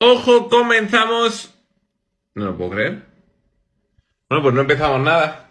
¡Ojo! Comenzamos. No lo puedo creer. Bueno, pues no empezamos nada.